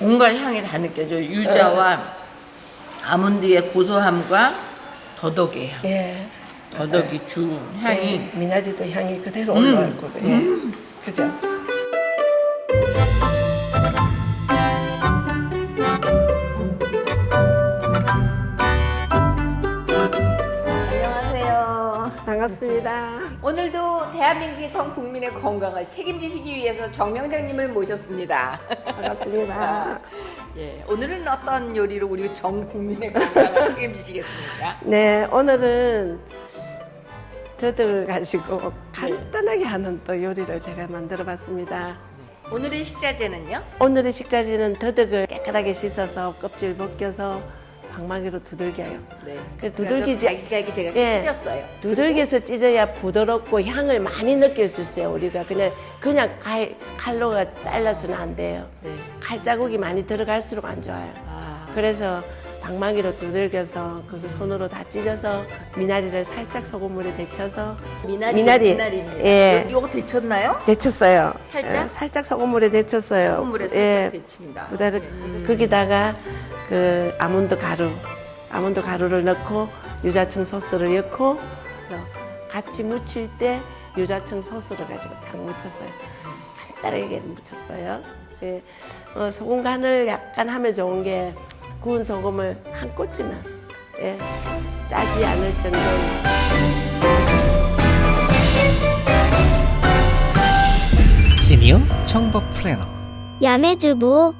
온갖 향이 다 느껴져요. 유자와 아몬드의 고소함과 더덕의 향. 예. 더덕이 주 향이 예, 미나리도 향이 그대로 음. 올라올 거고. 예. 그죠? 반갑습니다. 오늘도 대한민국의 전 국민의 건강을 책임지시기 위해서 정명장님을 모셨습니다. 반갑습니다. 예, 오늘은 어떤 요리로 우리 전 국민의 건강을 책임지시겠습니까? 네, 오늘은 더덕을 가지고 간단하게 하는 또 요리를 제가 만들어 봤습니다. 오늘의 식자재는요? 오늘의 식자재는 더덕을 깨끗하게 씻어서 껍질 벗겨서 방망이로 두들겨요. 네. 그 두들기지- 자기자기 제가 예. 찢었어요. 두들겨서 찢어야 부드럽고 향을 많이 느낄 수 있어요. 우리가 그냥 그냥 칼, 칼로가 잘라서는 안 돼요. 네. 칼 자국이 많이 들어갈수록 안 좋아요. 아, 그래서 방망이로 두들겨서 그 손으로 다 찢어서 미나리를 살짝 소금물에 데쳐서 미나리, 미나리. 미나리입니다. 예. 이- 이거 데쳤나요? 데쳤어요. 살짝? 예, 살짝 소금물에 데쳤어요. 소금물에 살짝 예. 데친다. 그다음 음. 거기다가 그 아몬드 가루, 아몬드 가루를 넣고 유자청 소스를 넣고 또 같이 무칠 때 유자청 소스를 가지고 딱 묻혔어요. 간단하게 묻혔어요. 예. 어, 소금 간을 약간 하면 좋은 게 구운 소금을 한 꼬치만 예. 짜지 않을 정도. 시니어 청법 플래너 야매주부